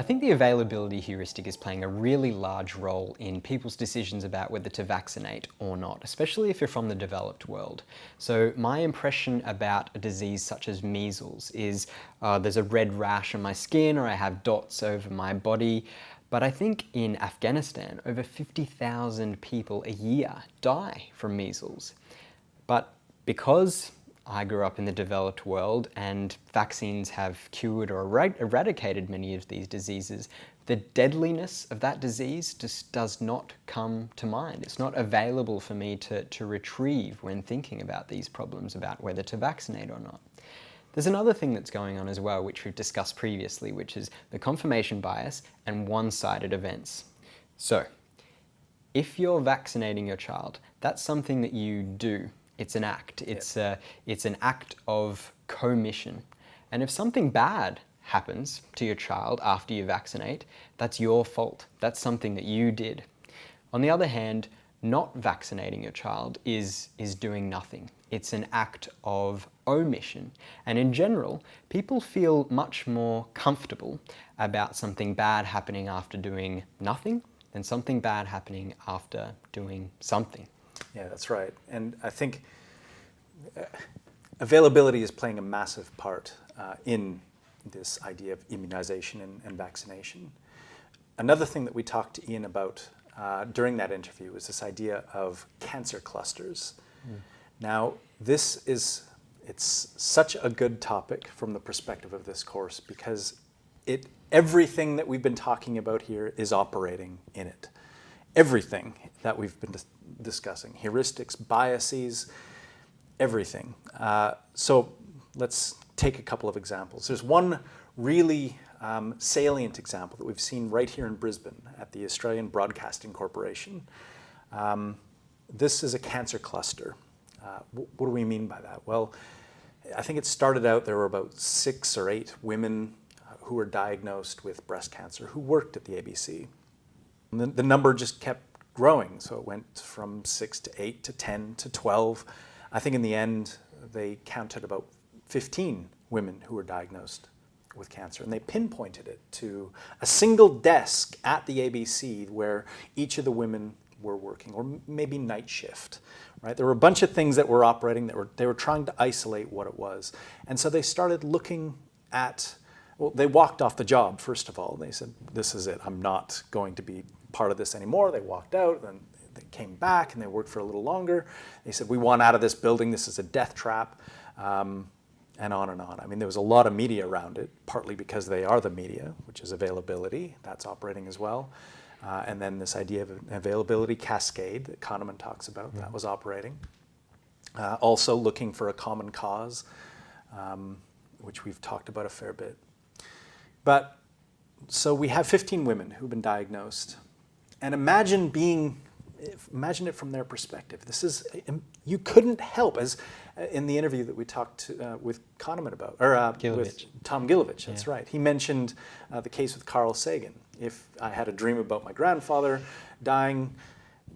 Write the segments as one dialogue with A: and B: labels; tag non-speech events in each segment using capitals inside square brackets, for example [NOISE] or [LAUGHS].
A: I think the availability heuristic is playing a really large role in people's decisions about whether to vaccinate or not, especially if you're from the developed world. So my impression about a disease such as measles is uh, there's a red rash on my skin or I have dots over my body. But I think in Afghanistan, over 50,000 people a year die from measles. But because I grew up in the developed world and vaccines have cured or eradicated many of these diseases, the deadliness of that disease just does not come to mind. It's not available for me to, to retrieve when thinking about these problems about whether to vaccinate or not. There's another thing that's going on as well, which we've discussed previously, which is the confirmation bias and one-sided events. So, if you're vaccinating your child, that's something that you do it's an act. It's, yep. a, it's an act of commission. And if something bad happens to your child after you vaccinate, that's your fault. That's something that you did. On the other hand, not vaccinating your child is, is doing nothing. It's an act of omission. And in general, people feel much more comfortable about something bad happening after doing nothing than something bad happening after doing something.
B: Yeah, that's right. And I think uh, availability is playing a massive part uh, in this idea of immunization and, and, vaccination. Another thing that we talked to Ian about uh, during that interview was this idea of cancer clusters. Mm. Now, this is, it's such a good topic from the perspective of this course because it, everything that we've been talking about here is operating in it everything that we've been dis discussing, heuristics, biases, everything. Uh, so let's take a couple of examples. There's one really um, salient example that we've seen right here in Brisbane at the Australian Broadcasting Corporation. Um, this is a cancer cluster. Uh, what do we mean by that? Well, I think it started out there were about six or eight women uh, who were diagnosed with breast cancer who worked at the ABC. The, the, number just kept growing. So it went from six to eight to 10 to 12. I think in the end, they counted about 15 women who were diagnosed with cancer. And they pinpointed it to a single desk at the ABC where each of the women were working, or maybe night shift, right? There were a bunch of things that were operating that were, they were trying to isolate what it was. And so they started looking at, well, they walked off the job, first of all. They said, this is it, I'm not going to be part of this anymore. They walked out and they came back and they worked for a little longer. They said, we want out of this building. This is a death trap. Um, and on and on. I mean, there was a lot of media around it, partly because they are the media, which is availability. That's operating as well. Uh, and then this idea of an availability cascade that Kahneman talks about, that was operating. Uh, also looking for a common cause, um, which we've talked about a fair bit. But so we have 15 women who've been diagnosed. And imagine being imagine it from their perspective. This is, you couldn't help, as uh, in the interview that we talked to, uh, with Kahneman about, or uh, with Tom Gilovich, that's yeah. right. He mentioned uh, the case with Carl Sagan. If I had a dream about my grandfather dying,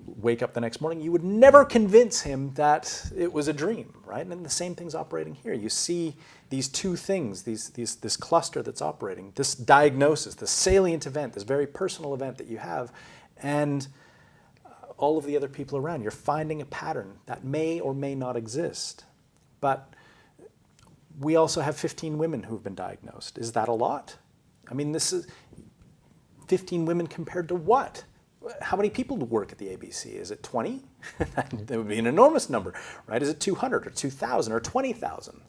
B: wake up the next morning, you would never convince him that it was a dream, right? And the same thing's operating here. You see these two things, these, these, this cluster that's operating, this diagnosis, this salient event, this very personal event that you have, and all of the other people around. You're finding a pattern that may or may not exist. But we also have 15 women who've been diagnosed. Is that a lot? I mean, this is 15 women compared to what? How many people work at the ABC? Is it 20? [LAUGHS] that would be an enormous number, right? Is it 200 or 2,000 or 20,000?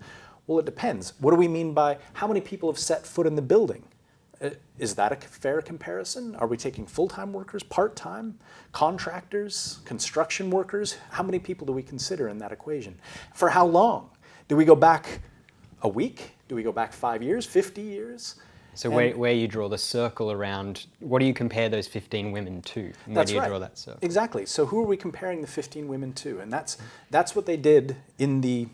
B: Well, it depends. What do we mean by how many people have set foot in the building? Uh, is that a fair comparison? Are we taking full-time workers, part-time, contractors, construction workers? How many people do we consider in that equation? For how long? Do we go back a week? Do we go back five years, 50 years?
A: So where, where you draw the circle around, what do you compare those 15 women to?
B: Where
A: do you
B: right.
A: draw that circle?
B: Exactly. So who are we comparing the 15 women to? And that's, mm-hmm. that's what they did in the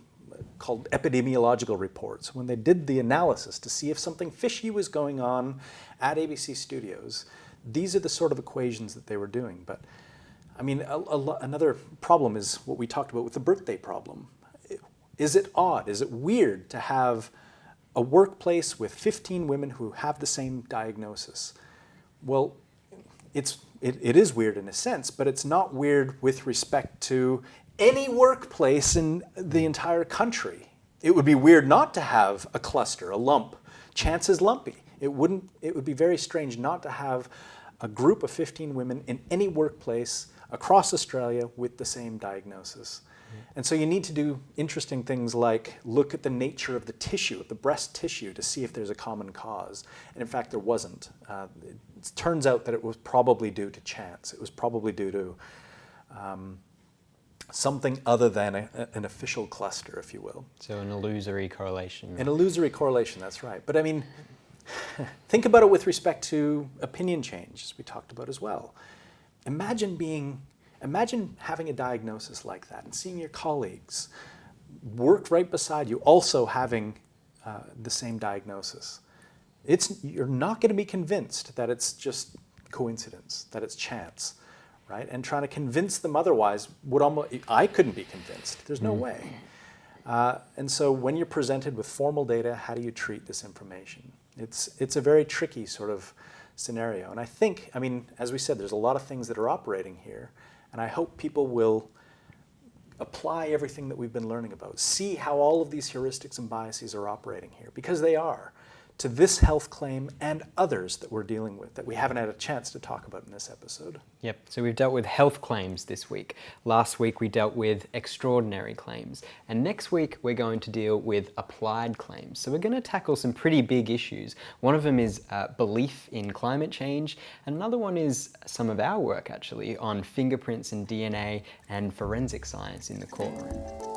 B: called epidemiological reports, when they did the analysis to see if something fishy was going on at ABC Studios, these are the sort of equations that they were doing. But I mean, a, a, another problem is what we talked about with the birthday problem. Is it odd, is it weird to have a workplace with 15 women who have the same diagnosis. Well, it's, it, it is weird in a sense, but it's not weird with respect to any workplace in the entire country. It would be weird not to have a cluster, a lump. Chance is lumpy. It, wouldn't, it would be very strange not to have a group of 15 women in any workplace across Australia with the same diagnosis. And so you need to do interesting things like look at the nature of the tissue, the breast tissue, to see if there's a common cause. And in fact, there wasn't. Uh, it turns out that it was probably due to chance. It was probably due to um, something other than a, an official cluster, if you will.
A: So an illusory correlation.
B: An illusory correlation, that's right. But I mean, [LAUGHS] think about it with respect to opinion change, as we talked about as well. Imagine being Imagine having a diagnosis like that and seeing your colleagues work right beside you also having uh, the same diagnosis. It's, you're not going to be convinced that it's just coincidence, that it's chance, right? And trying to convince them otherwise would almost, I couldn't be convinced. There's no mm. way. Uh, and so when you're presented with formal data, how do you treat this information? It's, it's a very tricky sort of scenario. And I think, I mean, as we said, there's a lot of things that are operating here. And I hope people will apply everything that we've been learning about, see how all of these heuristics and biases are operating here, because they are to this health claim and others that we're dealing with that we haven't had a chance to talk about in this episode.
A: Yep, so we've dealt with health claims this week. Last week we dealt with extraordinary claims. And next week we're going to deal with applied claims. So we're going to tackle some pretty big issues. One of them is uh, belief in climate change. Another one is some of our work actually on fingerprints and DNA and forensic science in the courtroom.